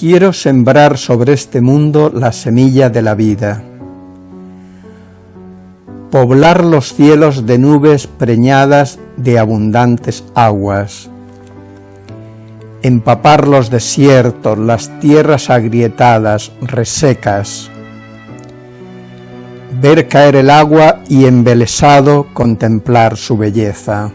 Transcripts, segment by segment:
Quiero sembrar sobre este mundo la semilla de la vida. Poblar los cielos de nubes preñadas de abundantes aguas. Empapar los desiertos, las tierras agrietadas, resecas. Ver caer el agua y embelesado contemplar su belleza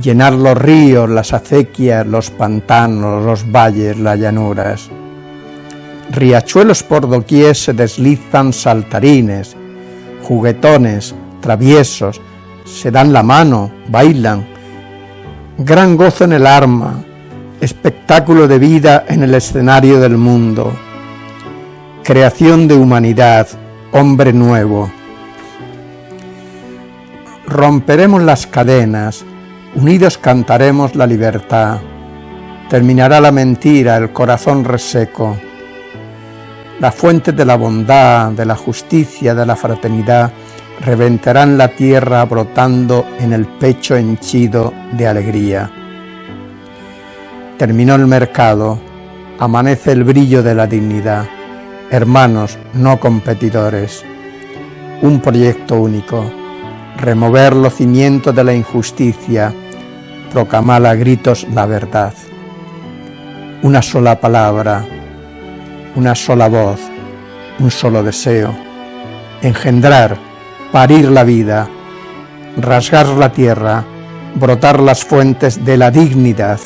llenar los ríos, las acequias, los pantanos, los valles, las llanuras. Riachuelos por doquier se deslizan saltarines, juguetones, traviesos, se dan la mano, bailan. Gran gozo en el arma, espectáculo de vida en el escenario del mundo. Creación de humanidad, hombre nuevo. Romperemos las cadenas, Unidos cantaremos la libertad, terminará la mentira, el corazón reseco. La fuente de la bondad, de la justicia, de la fraternidad, reventarán la tierra brotando en el pecho henchido de alegría. Terminó el mercado, amanece el brillo de la dignidad. Hermanos, no competidores. Un proyecto único remover los cimientos de la injusticia, proclamar a gritos la verdad. Una sola palabra, una sola voz, un solo deseo, engendrar, parir la vida, rasgar la tierra, brotar las fuentes de la dignidad.